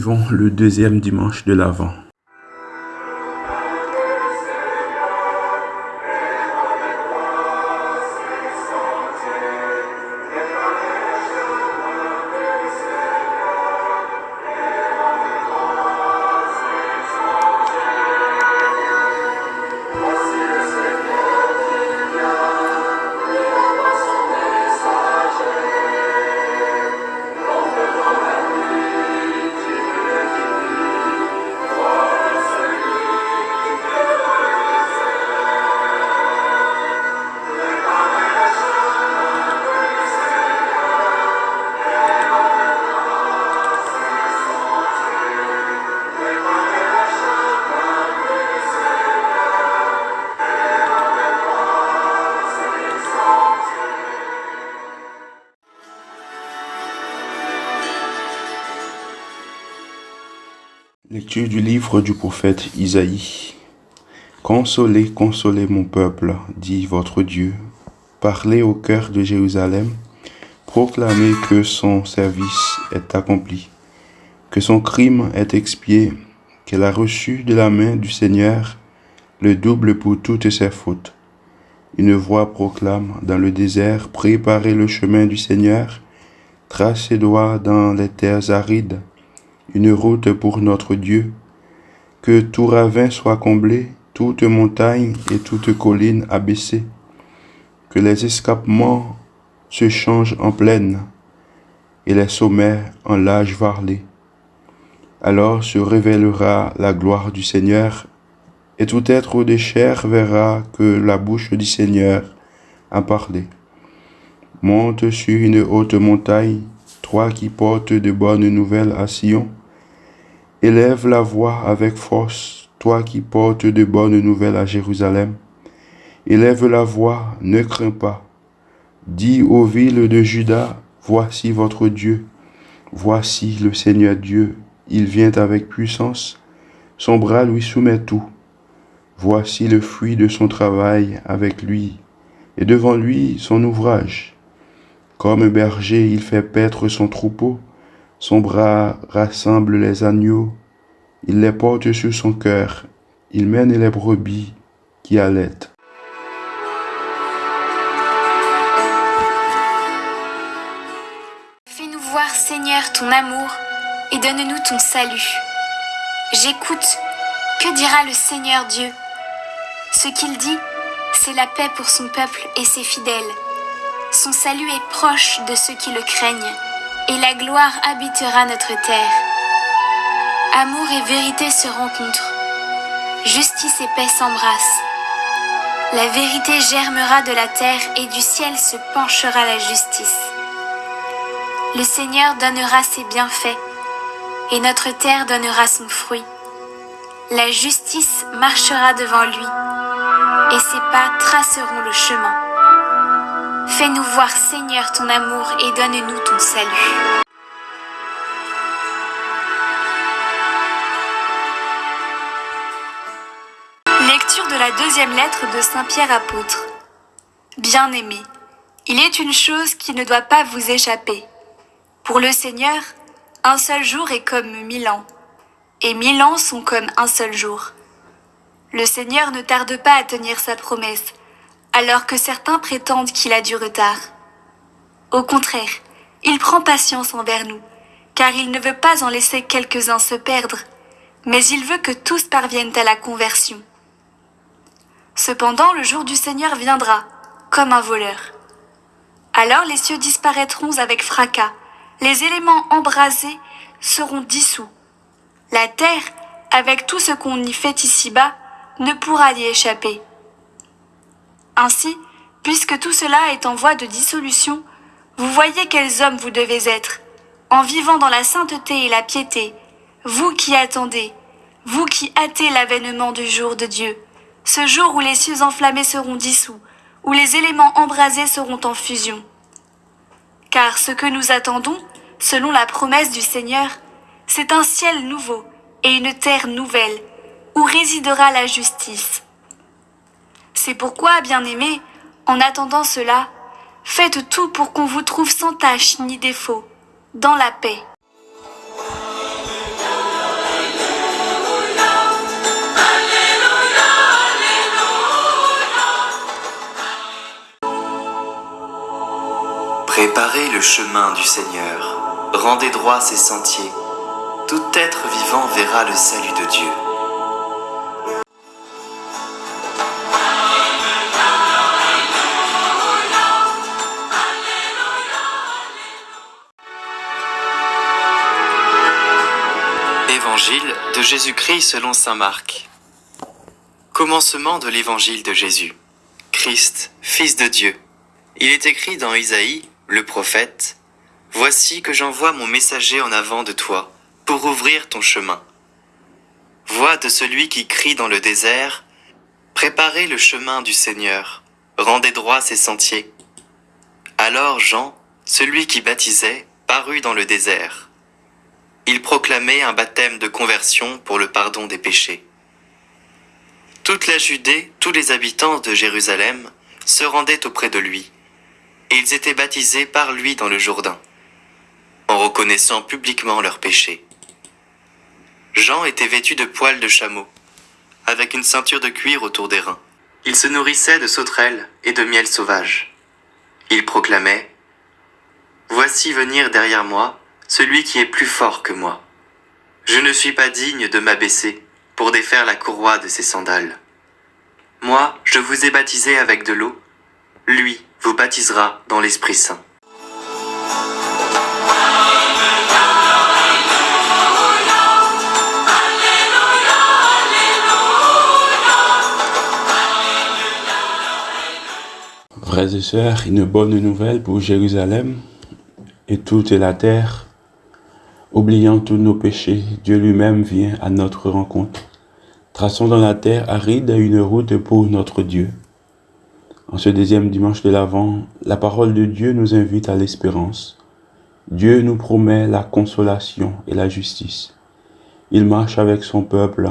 vivons le deuxième dimanche de l'Avent. Lecture du livre du prophète Isaïe. Consolez, consolez mon peuple, dit votre Dieu. Parlez au cœur de Jérusalem, proclamez que son service est accompli, que son crime est expié, qu'elle a reçu de la main du Seigneur le double pour toutes ses fautes. Une voix proclame dans le désert, préparez le chemin du Seigneur, tracez droit dans les terres arides une route pour notre Dieu, que tout ravin soit comblé, toute montagne et toute colline abaissée, que les escapements se changent en plaine et les sommets en lage varlé. Alors se révélera la gloire du Seigneur, et tout être de chair verra que la bouche du Seigneur a parlé. Monte sur une haute montagne, toi qui portes de bonnes nouvelles à Sion, Élève la voix avec force, toi qui portes de bonnes nouvelles à Jérusalem. Élève la voix, ne crains pas. Dis aux villes de Juda, voici votre Dieu. Voici le Seigneur Dieu, il vient avec puissance, son bras lui soumet tout. Voici le fruit de son travail avec lui, et devant lui son ouvrage. Comme berger, il fait paître son troupeau, son bras rassemble les agneaux, il les porte sur son cœur, il mène les brebis qui allaitent. Fais-nous voir, Seigneur, ton amour et donne-nous ton salut. J'écoute, que dira le Seigneur Dieu? Ce qu'il dit, c'est la paix pour son peuple et ses fidèles. Son salut est proche de ceux qui le craignent et la gloire habitera notre terre. Amour et vérité se rencontrent, justice et paix s'embrassent. La vérité germera de la terre et du ciel se penchera la justice. Le Seigneur donnera ses bienfaits et notre terre donnera son fruit. La justice marchera devant lui et ses pas traceront le chemin. Fais-nous voir, Seigneur, ton amour et donne-nous ton salut. Lecture de la deuxième lettre de Saint Pierre apôtre. Bien-aimés, il est une chose qui ne doit pas vous échapper. Pour le Seigneur, un seul jour est comme mille ans, et mille ans sont comme un seul jour. Le Seigneur ne tarde pas à tenir sa promesse, alors que certains prétendent qu'il a du retard. Au contraire, il prend patience envers nous, car il ne veut pas en laisser quelques-uns se perdre, mais il veut que tous parviennent à la conversion. Cependant, le jour du Seigneur viendra, comme un voleur. Alors les cieux disparaîtront avec fracas, les éléments embrasés seront dissous. La terre, avec tout ce qu'on y fait ici-bas, ne pourra y échapper. Ainsi, puisque tout cela est en voie de dissolution, vous voyez quels hommes vous devez être, en vivant dans la sainteté et la piété, vous qui attendez, vous qui hâtez l'avènement du jour de Dieu, ce jour où les cieux enflammés seront dissous, où les éléments embrasés seront en fusion. Car ce que nous attendons, selon la promesse du Seigneur, c'est un ciel nouveau et une terre nouvelle, où résidera la justice. C'est pourquoi, bien-aimés, en attendant cela, faites tout pour qu'on vous trouve sans tâche ni défaut, dans la paix. Préparez le chemin du Seigneur, rendez droit ses sentiers. Tout être vivant verra le salut de Dieu. Évangile de Jésus-Christ selon Saint Marc. Commencement de l'évangile de Jésus. Christ, Fils de Dieu. Il est écrit dans Isaïe, le prophète, Voici que j'envoie mon messager en avant de toi, pour ouvrir ton chemin. Voix de celui qui crie dans le désert, Préparez le chemin du Seigneur, rendez droit ses sentiers. Alors Jean, celui qui baptisait, parut dans le désert. Il proclamait un baptême de conversion pour le pardon des péchés. Toute la Judée, tous les habitants de Jérusalem se rendaient auprès de lui, et ils étaient baptisés par lui dans le Jourdain, en reconnaissant publiquement leurs péchés. Jean était vêtu de poils de chameau, avec une ceinture de cuir autour des reins. Il se nourrissait de sauterelles et de miel sauvage. Il proclamait Voici venir derrière moi celui qui est plus fort que moi. Je ne suis pas digne de m'abaisser pour défaire la courroie de ses sandales. Moi, je vous ai baptisé avec de l'eau. Lui vous baptisera dans l'Esprit Saint. Frères et sœurs, une bonne nouvelle pour Jérusalem et toute la terre. Oubliant tous nos péchés, Dieu lui-même vient à notre rencontre. Traçons dans la terre aride une route pour notre Dieu. En ce deuxième dimanche de l'Avent, la parole de Dieu nous invite à l'espérance. Dieu nous promet la consolation et la justice. Il marche avec son peuple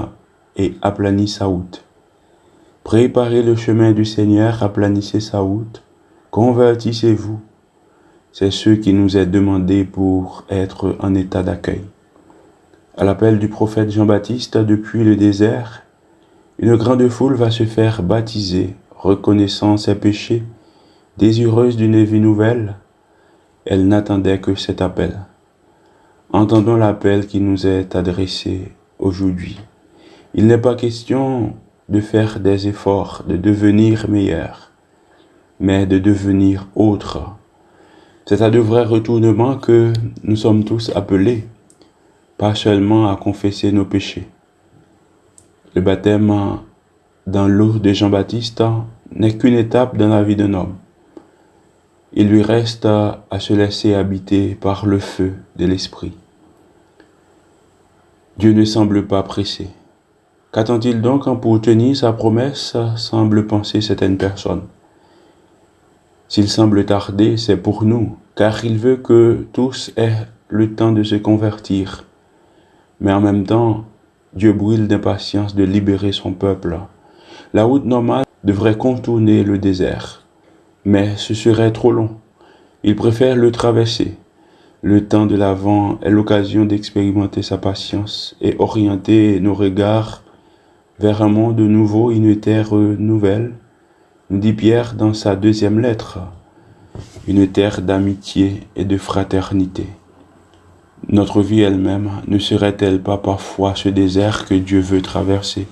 et aplanit sa route. Préparez le chemin du Seigneur, aplanissez sa route, convertissez-vous. C'est ce qui nous est demandé pour être en état d'accueil. À l'appel du prophète Jean-Baptiste depuis le désert, une grande foule va se faire baptiser, reconnaissant ses péchés, désireuse d'une vie nouvelle. Elle n'attendait que cet appel. Entendons l'appel qui nous est adressé aujourd'hui. Il n'est pas question de faire des efforts, de devenir meilleur, mais de devenir autre. C'est à de vrais retournements que nous sommes tous appelés, pas seulement à confesser nos péchés. Le baptême dans l'eau de Jean-Baptiste n'est qu'une étape dans la vie d'un homme. Il lui reste à se laisser habiter par le feu de l'Esprit. Dieu ne semble pas pressé. Qu'attend-il donc pour tenir sa promesse semble penser certaines personnes. S'il semble tarder, c'est pour nous, car il veut que tous aient le temps de se convertir. Mais en même temps, Dieu brûle d'impatience de libérer son peuple. La route normale devrait contourner le désert, mais ce serait trop long. Il préfère le traverser. Le temps de l'avant est l'occasion d'expérimenter sa patience et orienter nos regards vers un monde nouveau, une terre nouvelle, dit Pierre dans sa deuxième lettre, une terre d'amitié et de fraternité. Notre vie elle-même ne serait-elle pas parfois ce désert que Dieu veut traverser?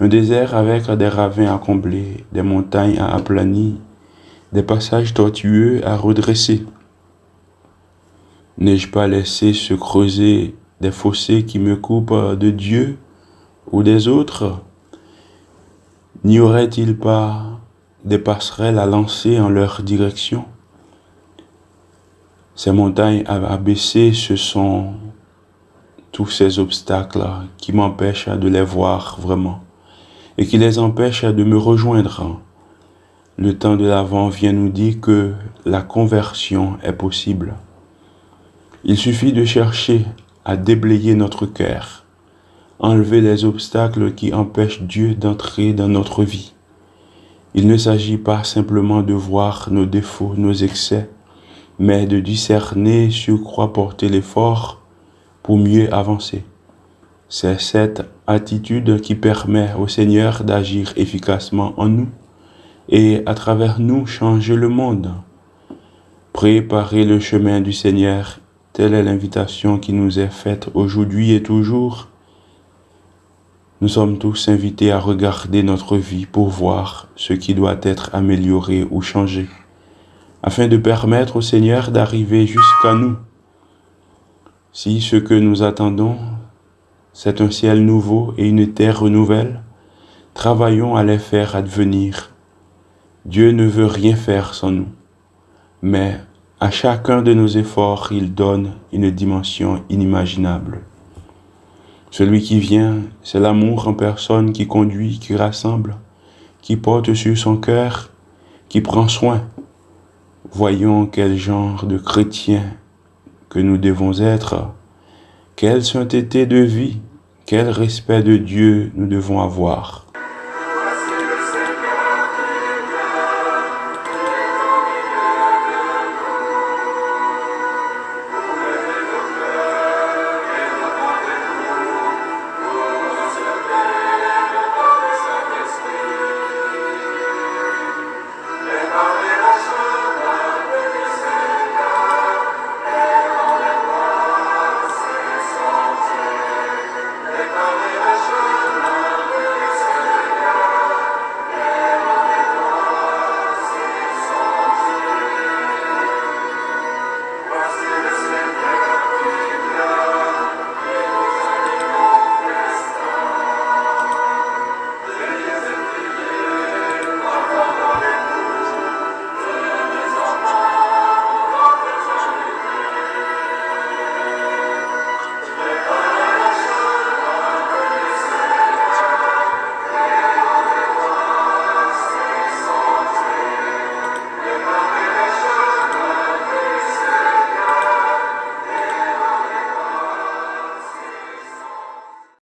Un désert avec des ravins à combler, des montagnes à aplanir, des passages tortueux à redresser. N'ai-je pas laissé se creuser des fossés qui me coupent de Dieu ou des autres? N'y aurait-il pas des passerelles à lancer en leur direction Ces montagnes abaissées, ce sont tous ces obstacles qui m'empêchent de les voir vraiment et qui les empêchent de me rejoindre. Le temps de l'avant vient nous dire que la conversion est possible. Il suffit de chercher à déblayer notre cœur enlever les obstacles qui empêchent Dieu d'entrer dans notre vie. Il ne s'agit pas simplement de voir nos défauts, nos excès, mais de discerner sur quoi porter l'effort pour mieux avancer. C'est cette attitude qui permet au Seigneur d'agir efficacement en nous et à travers nous changer le monde. Préparez le chemin du Seigneur, telle est l'invitation qui nous est faite aujourd'hui et toujours. Nous sommes tous invités à regarder notre vie pour voir ce qui doit être amélioré ou changé, afin de permettre au Seigneur d'arriver jusqu'à nous. Si ce que nous attendons, c'est un ciel nouveau et une terre nouvelle, travaillons à les faire advenir. Dieu ne veut rien faire sans nous, mais à chacun de nos efforts, il donne une dimension inimaginable. Celui qui vient, c'est l'amour en personne qui conduit, qui rassemble, qui porte sur son cœur, qui prend soin. Voyons quel genre de chrétien que nous devons être, quelle sainteté de vie, quel respect de Dieu nous devons avoir.